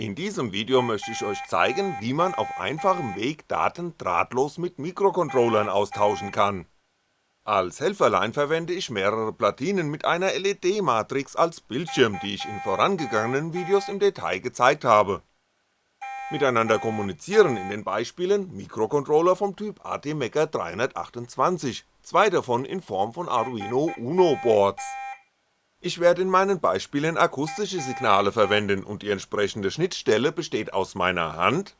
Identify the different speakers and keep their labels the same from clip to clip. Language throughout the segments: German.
Speaker 1: In diesem Video möchte ich euch zeigen, wie man auf einfachem Weg Daten drahtlos mit Mikrocontrollern austauschen kann. Als Helferlein verwende ich mehrere Platinen mit einer LED-Matrix als Bildschirm, die ich in vorangegangenen Videos im Detail gezeigt habe. Miteinander kommunizieren in den Beispielen Mikrocontroller vom Typ ATmega 328, zwei davon in Form von Arduino Uno Boards ich werde in meinen Beispielen akustische Signale verwenden und die entsprechende Schnittstelle besteht aus meiner Hand.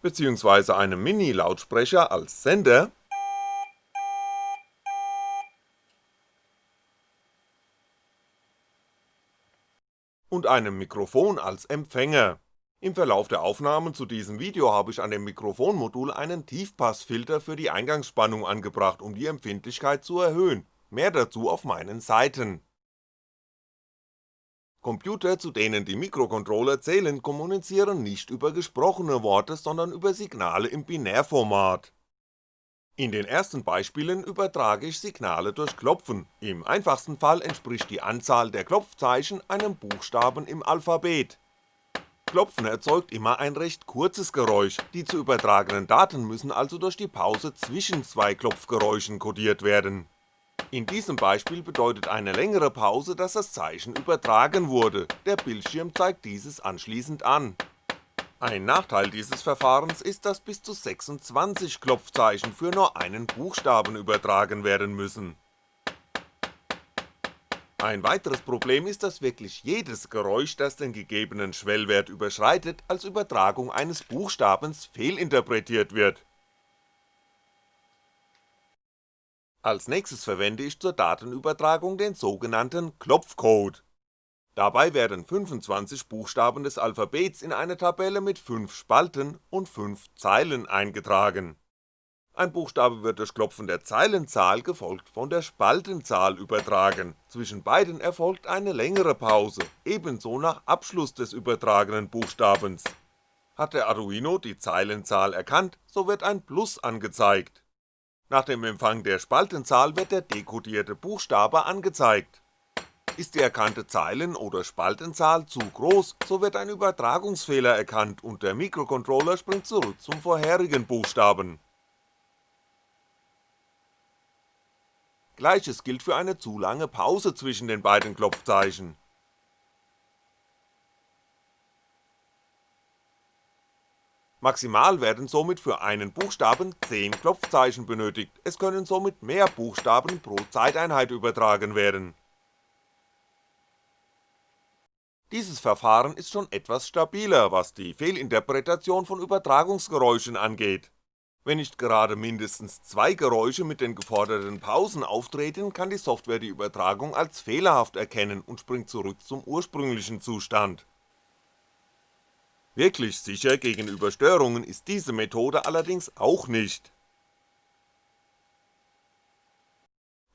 Speaker 1: Beziehungsweise einem Mini-Lautsprecher als Sender. Und einem Mikrofon als Empfänger im Verlauf der Aufnahmen zu diesem Video habe ich an dem Mikrofonmodul einen Tiefpassfilter für die Eingangsspannung angebracht, um die Empfindlichkeit zu erhöhen, mehr dazu auf meinen Seiten. Computer, zu denen die Mikrocontroller zählen, kommunizieren nicht über gesprochene Worte, sondern über Signale im Binärformat. In den ersten Beispielen übertrage ich Signale durch Klopfen, im einfachsten Fall entspricht die Anzahl der Klopfzeichen einem Buchstaben im Alphabet Klopfen erzeugt immer ein recht kurzes Geräusch, die zu übertragenen Daten müssen also durch die Pause zwischen zwei Klopfgeräuschen codiert werden. In diesem Beispiel bedeutet eine längere Pause, dass das Zeichen übertragen wurde, der Bildschirm zeigt dieses anschließend an. Ein Nachteil dieses Verfahrens ist, dass bis zu 26 Klopfzeichen für nur einen Buchstaben übertragen werden müssen ein weiteres Problem ist, dass wirklich jedes Geräusch, das den gegebenen Schwellwert überschreitet, als Übertragung eines Buchstabens fehlinterpretiert wird. Als nächstes verwende ich zur Datenübertragung den sogenannten Klopfcode. Dabei werden 25 Buchstaben des Alphabets in eine Tabelle mit 5 Spalten und 5 Zeilen eingetragen ein Buchstabe wird durch Klopfen der Zeilenzahl gefolgt von der Spaltenzahl übertragen, zwischen beiden erfolgt eine längere Pause, ebenso nach Abschluss des übertragenen Buchstabens. Hat der Arduino die Zeilenzahl erkannt, so wird ein Plus angezeigt. Nach dem Empfang der Spaltenzahl wird der dekodierte Buchstabe angezeigt. Ist die erkannte Zeilen- oder Spaltenzahl zu groß, so wird ein Übertragungsfehler erkannt und der Mikrocontroller springt zurück zum vorherigen Buchstaben Gleiches gilt für eine zu lange Pause zwischen den beiden Klopfzeichen. Maximal werden somit für einen Buchstaben 10 Klopfzeichen benötigt, es können somit mehr Buchstaben pro Zeiteinheit übertragen werden. Dieses Verfahren ist schon etwas stabiler, was die Fehlinterpretation von Übertragungsgeräuschen angeht wenn nicht gerade mindestens zwei Geräusche mit den geforderten Pausen auftreten, kann die Software die Übertragung als fehlerhaft erkennen und springt zurück zum ursprünglichen Zustand. Wirklich sicher gegenüber Störungen ist diese Methode allerdings auch nicht.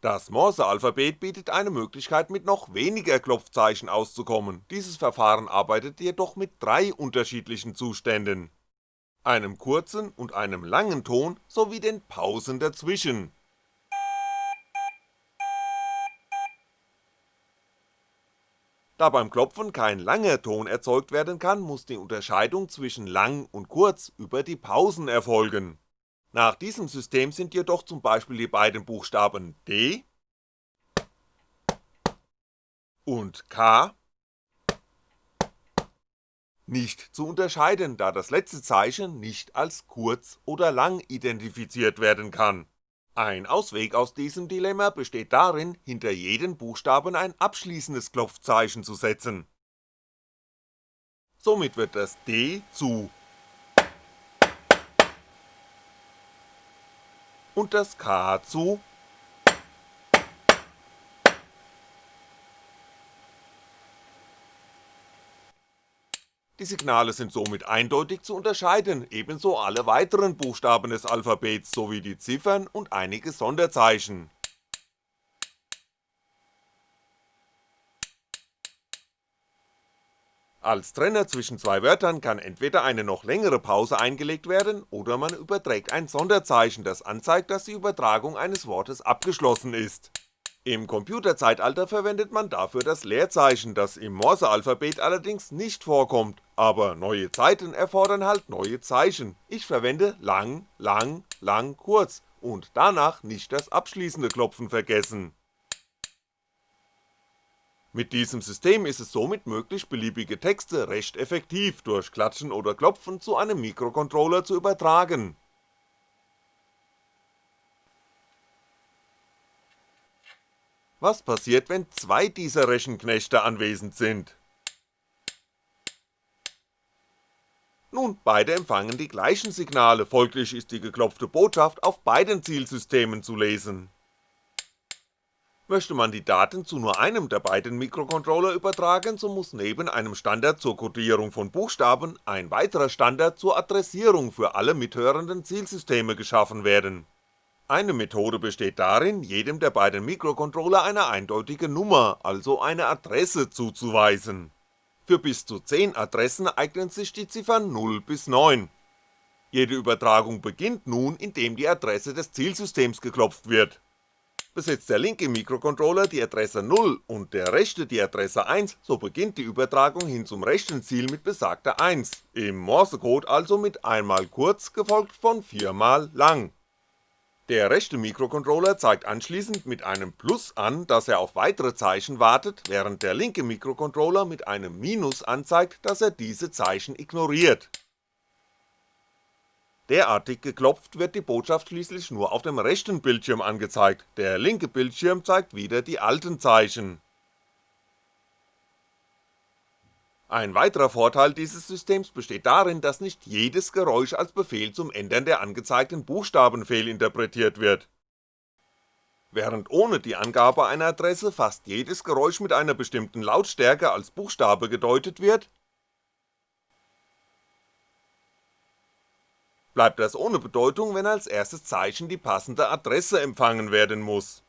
Speaker 1: Das Morse-Alphabet bietet eine Möglichkeit mit noch weniger Klopfzeichen auszukommen, dieses Verfahren arbeitet jedoch mit drei unterschiedlichen Zuständen einem kurzen und einem langen Ton sowie den Pausen dazwischen. Da beim Klopfen kein langer Ton erzeugt werden kann, muss die Unterscheidung zwischen lang und kurz über die Pausen erfolgen. Nach diesem System sind jedoch zum Beispiel die beiden Buchstaben D und K nicht zu unterscheiden, da das letzte Zeichen nicht als kurz oder lang identifiziert werden kann. Ein Ausweg aus diesem Dilemma besteht darin, hinter jeden Buchstaben ein abschließendes Klopfzeichen zu setzen. Somit wird das D zu und das K zu Die Signale sind somit eindeutig zu unterscheiden, ebenso alle weiteren Buchstaben des Alphabets sowie die Ziffern und einige Sonderzeichen. Als Trenner zwischen zwei Wörtern kann entweder eine noch längere Pause eingelegt werden oder man überträgt ein Sonderzeichen, das anzeigt, dass die Übertragung eines Wortes abgeschlossen ist Im Computerzeitalter verwendet man dafür das Leerzeichen, das im Morsealphabet allerdings nicht vorkommt, aber neue Zeiten erfordern halt neue Zeichen, ich verwende lang, lang, lang, kurz und danach nicht das abschließende Klopfen vergessen. Mit diesem System ist es somit möglich beliebige Texte recht effektiv durch Klatschen oder Klopfen zu einem Mikrocontroller zu übertragen Was passiert, wenn zwei dieser Rechenknechte anwesend sind? Nun, beide empfangen die gleichen Signale, folglich ist die geklopfte Botschaft auf beiden Zielsystemen zu lesen. Möchte man die Daten zu nur einem der beiden Mikrocontroller übertragen, so muss neben einem Standard zur Codierung von Buchstaben ein weiterer Standard zur Adressierung für alle mithörenden Zielsysteme geschaffen werden eine Methode besteht darin, jedem der beiden Mikrocontroller eine eindeutige Nummer, also eine Adresse zuzuweisen. Für bis zu 10 Adressen eignen sich die Ziffern 0 bis 9. Jede Übertragung beginnt nun, indem die Adresse des Zielsystems geklopft wird. Besitzt der linke Mikrocontroller die Adresse 0 und der rechte die Adresse 1, so beginnt die Übertragung hin zum rechten Ziel mit besagter 1, im Morsecode also mit einmal kurz gefolgt von viermal lang der rechte Mikrocontroller zeigt anschließend mit einem Plus an, dass er auf weitere Zeichen wartet, während der linke Mikrocontroller mit einem Minus anzeigt, dass er diese Zeichen ignoriert. Derartig geklopft wird die Botschaft schließlich nur auf dem rechten Bildschirm angezeigt, der linke Bildschirm zeigt wieder die alten Zeichen Ein weiterer Vorteil dieses Systems besteht darin, dass nicht jedes Geräusch als Befehl zum Ändern der angezeigten Buchstaben fehlinterpretiert wird. Während ohne die Angabe einer Adresse fast jedes Geräusch mit einer bestimmten Lautstärke als Buchstabe gedeutet wird, bleibt das ohne Bedeutung, wenn als erstes Zeichen die passende Adresse empfangen werden muss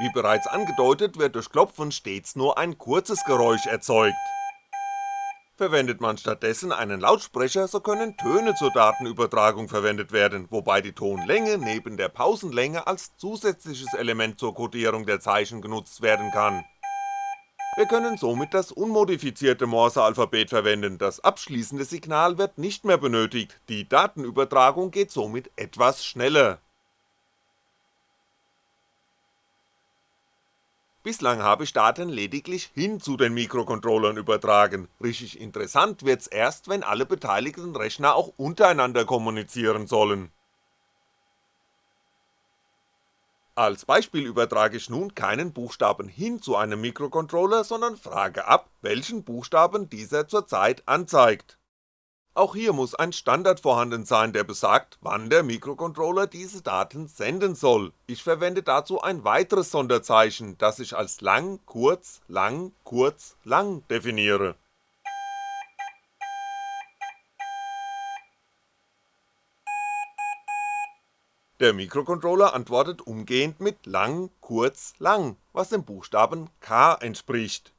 Speaker 1: Wie bereits angedeutet wird durch Klopfen stets nur ein kurzes Geräusch erzeugt. Verwendet man stattdessen einen Lautsprecher, so können Töne zur Datenübertragung verwendet werden, wobei die Tonlänge neben der Pausenlänge als zusätzliches Element zur Codierung der Zeichen genutzt werden kann. Wir können somit das unmodifizierte Morsealphabet verwenden, das abschließende Signal wird nicht mehr benötigt, die Datenübertragung geht somit etwas schneller Bislang habe ich Daten lediglich hin zu den Mikrocontrollern übertragen, richtig interessant wird's erst, wenn alle beteiligten Rechner auch untereinander kommunizieren sollen. Als Beispiel übertrage ich nun keinen Buchstaben hin zu einem Mikrocontroller, sondern frage ab, welchen Buchstaben dieser zurzeit anzeigt auch hier muss ein Standard vorhanden sein, der besagt, wann der Mikrocontroller diese Daten senden soll, ich verwende dazu ein weiteres Sonderzeichen, das ich als lang, kurz, lang, kurz, lang definiere. Der Mikrocontroller antwortet umgehend mit lang, kurz, lang, was dem Buchstaben K entspricht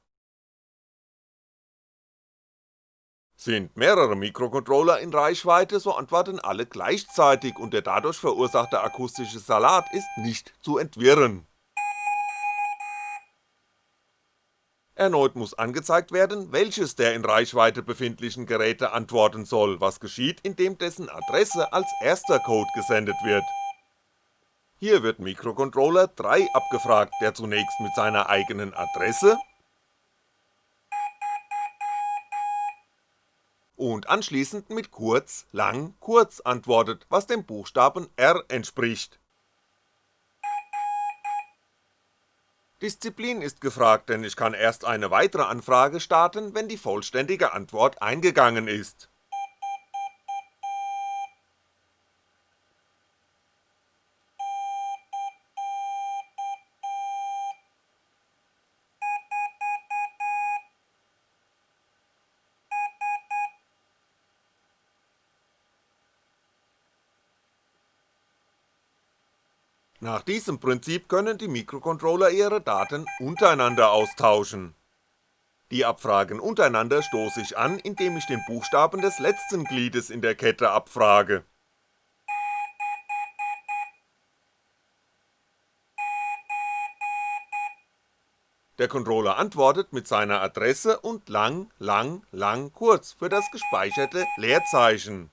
Speaker 1: Sind mehrere Mikrocontroller in Reichweite, so antworten alle gleichzeitig und der dadurch verursachte akustische Salat ist nicht zu entwirren. Erneut muss angezeigt werden, welches der in Reichweite befindlichen Geräte antworten soll, was geschieht, indem dessen Adresse als erster Code gesendet wird. Hier wird Mikrocontroller 3 abgefragt, der zunächst mit seiner eigenen Adresse und anschließend mit kurz, lang, kurz antwortet, was dem Buchstaben R entspricht. Disziplin ist gefragt, denn ich kann erst eine weitere Anfrage starten, wenn die vollständige Antwort eingegangen ist Nach diesem Prinzip können die Mikrocontroller ihre Daten untereinander austauschen. Die Abfragen untereinander stoße ich an, indem ich den Buchstaben des letzten Gliedes in der Kette abfrage. Der Controller antwortet mit seiner Adresse und lang, lang, lang, kurz für das gespeicherte Leerzeichen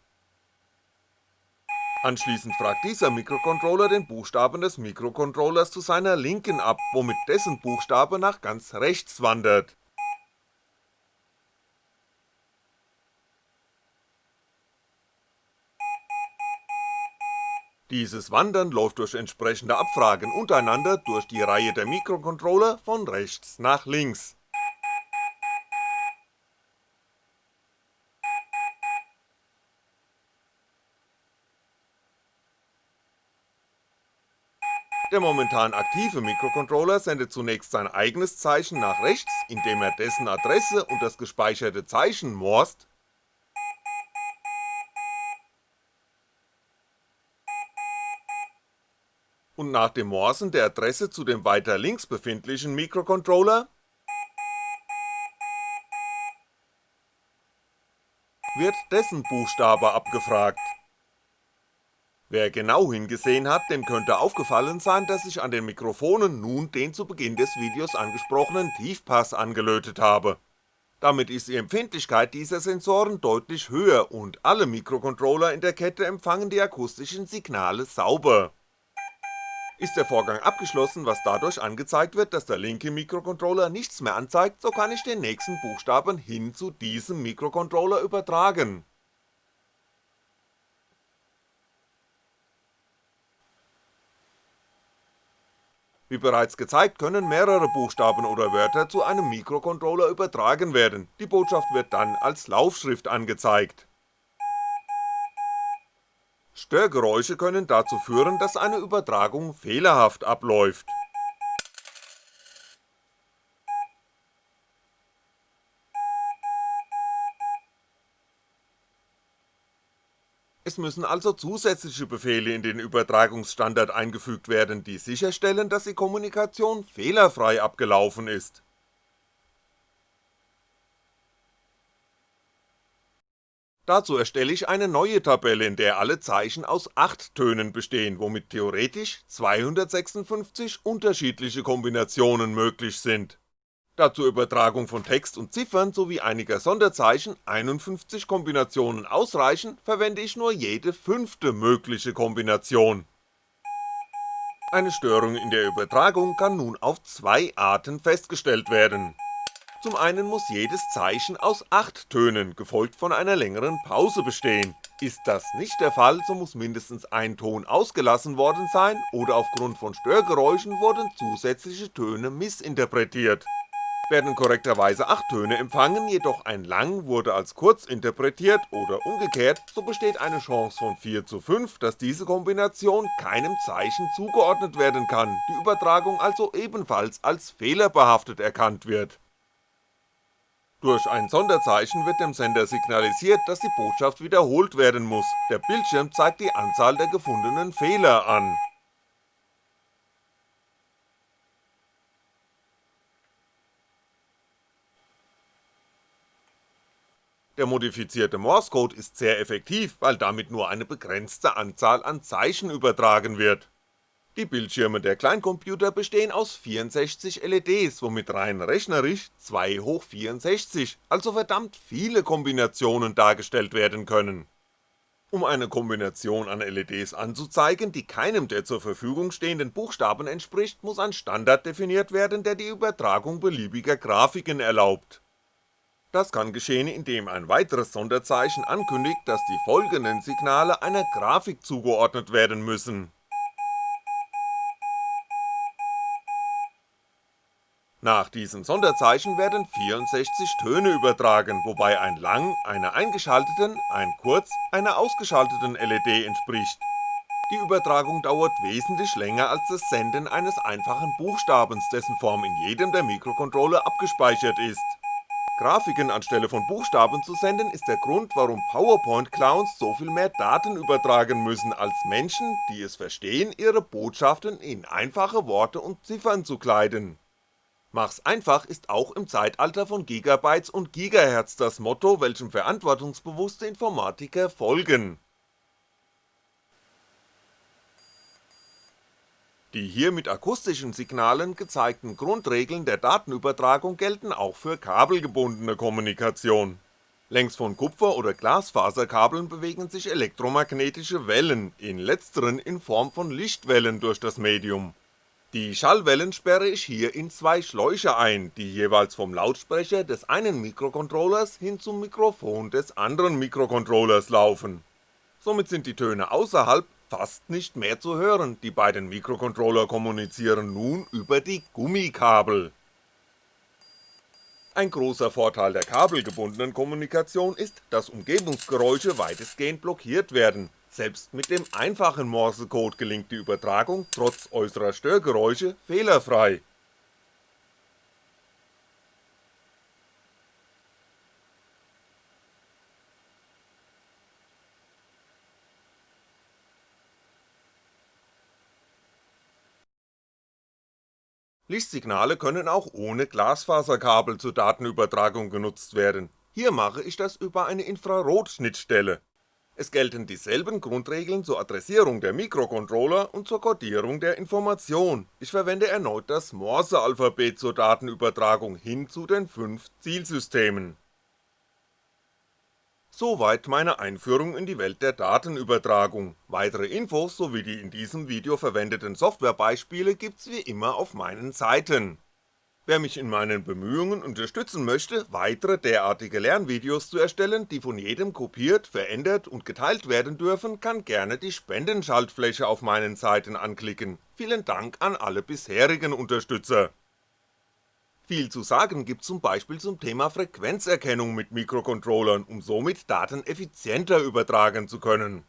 Speaker 1: Anschließend fragt dieser Mikrocontroller den Buchstaben des Mikrocontrollers zu seiner Linken ab, womit dessen Buchstabe nach ganz rechts wandert. Dieses Wandern läuft durch entsprechende Abfragen untereinander durch die Reihe der Mikrocontroller von rechts nach links Der momentan aktive Mikrocontroller sendet zunächst sein eigenes Zeichen nach rechts, indem er dessen Adresse und das gespeicherte Zeichen morst. Und nach dem Morsen der Adresse zu dem weiter links befindlichen Mikrocontroller wird dessen Buchstabe abgefragt Wer genau hingesehen hat, dem könnte aufgefallen sein, dass ich an den Mikrofonen nun den zu Beginn des Videos angesprochenen Tiefpass angelötet habe. Damit ist die Empfindlichkeit dieser Sensoren deutlich höher und alle Mikrocontroller in der Kette empfangen die akustischen Signale sauber. Ist der Vorgang abgeschlossen, was dadurch angezeigt wird, dass der linke Mikrocontroller nichts mehr anzeigt, so kann ich den nächsten Buchstaben hin zu diesem Mikrocontroller übertragen Wie bereits gezeigt können mehrere Buchstaben oder Wörter zu einem Mikrocontroller übertragen werden, die Botschaft wird dann als Laufschrift angezeigt. Störgeräusche können dazu führen, dass eine Übertragung fehlerhaft abläuft Es müssen also zusätzliche Befehle in den Übertragungsstandard eingefügt werden, die sicherstellen, dass die Kommunikation fehlerfrei abgelaufen ist. Dazu erstelle ich eine neue Tabelle, in der alle Zeichen aus 8 Tönen bestehen, womit theoretisch 256 unterschiedliche Kombinationen möglich sind da zur Übertragung von Text und Ziffern sowie einiger Sonderzeichen 51 Kombinationen ausreichen, verwende ich nur jede fünfte mögliche Kombination. Eine Störung in der Übertragung kann nun auf zwei Arten festgestellt werden. Zum einen muss jedes Zeichen aus 8 Tönen, gefolgt von einer längeren Pause bestehen. Ist das nicht der Fall, so muss mindestens ein Ton ausgelassen worden sein oder aufgrund von Störgeräuschen wurden zusätzliche Töne missinterpretiert werden korrekterweise 8 Töne empfangen, jedoch ein Lang wurde als kurz interpretiert oder umgekehrt, so besteht eine Chance von 4 zu 5, dass diese Kombination keinem Zeichen zugeordnet werden kann, die Übertragung also ebenfalls als fehlerbehaftet erkannt wird. Durch ein Sonderzeichen wird dem Sender signalisiert, dass die Botschaft wiederholt werden muss, der Bildschirm zeigt die Anzahl der gefundenen Fehler an Der modifizierte Morse-Code ist sehr effektiv, weil damit nur eine begrenzte Anzahl an Zeichen übertragen wird. Die Bildschirme der Kleincomputer bestehen aus 64 LEDs, womit rein rechnerisch 2 hoch 64, also verdammt viele Kombinationen dargestellt werden können. Um eine Kombination an LEDs anzuzeigen, die keinem der zur Verfügung stehenden Buchstaben entspricht, muss ein Standard definiert werden, der die Übertragung beliebiger Grafiken erlaubt das kann geschehen, indem ein weiteres Sonderzeichen ankündigt, dass die folgenden Signale einer Grafik zugeordnet werden müssen. Nach diesem Sonderzeichen werden 64 Töne übertragen, wobei ein Lang einer eingeschalteten, ein Kurz einer ausgeschalteten LED entspricht. Die Übertragung dauert wesentlich länger als das Senden eines einfachen Buchstabens, dessen Form in jedem der Mikrocontroller abgespeichert ist Grafiken anstelle von Buchstaben zu senden ist der Grund, warum PowerPoint-Clowns so viel mehr Daten übertragen müssen als Menschen, die es verstehen, ihre Botschaften in einfache Worte und Ziffern zu kleiden. Mach's einfach ist auch im Zeitalter von Gigabytes und Gigahertz das Motto, welchem verantwortungsbewusste Informatiker folgen Die hier mit akustischen Signalen gezeigten Grundregeln der Datenübertragung gelten auch für kabelgebundene Kommunikation. Längs von Kupfer oder Glasfaserkabeln bewegen sich elektromagnetische Wellen, in letzteren in Form von Lichtwellen durch das Medium. Die Schallwellen sperre ich hier in zwei Schläuche ein, die jeweils vom Lautsprecher des einen Mikrocontrollers hin zum Mikrofon des anderen Mikrocontrollers laufen. Somit sind die Töne außerhalb fast nicht mehr zu hören, die beiden Mikrocontroller kommunizieren nun über die Gummikabel. Ein großer Vorteil der kabelgebundenen Kommunikation ist, dass Umgebungsgeräusche weitestgehend blockiert werden, selbst mit dem einfachen Morsecode gelingt die Übertragung trotz äußerer Störgeräusche fehlerfrei Lichtsignale können auch ohne Glasfaserkabel zur Datenübertragung genutzt werden, hier mache ich das über eine Infrarotschnittstelle. Es gelten dieselben Grundregeln zur Adressierung der Mikrocontroller und zur Codierung der Information, ich verwende erneut das Morse-Alphabet zur Datenübertragung hin zu den 5 Zielsystemen Soweit meine Einführung in die Welt der Datenübertragung, weitere Infos sowie die in diesem Video verwendeten Softwarebeispiele gibt's wie immer auf meinen Seiten. Wer mich in meinen Bemühungen unterstützen möchte, weitere derartige Lernvideos zu erstellen, die von jedem kopiert, verändert und geteilt werden dürfen, kann gerne die Spendenschaltfläche auf meinen Seiten anklicken, vielen Dank an alle bisherigen Unterstützer viel zu sagen gibt's zum Beispiel zum Thema Frequenzerkennung mit Mikrocontrollern, um somit Daten effizienter übertragen zu können.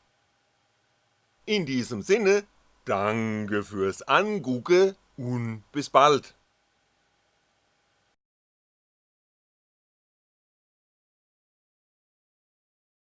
Speaker 1: In diesem Sinne, danke fürs Angucke und bis bald.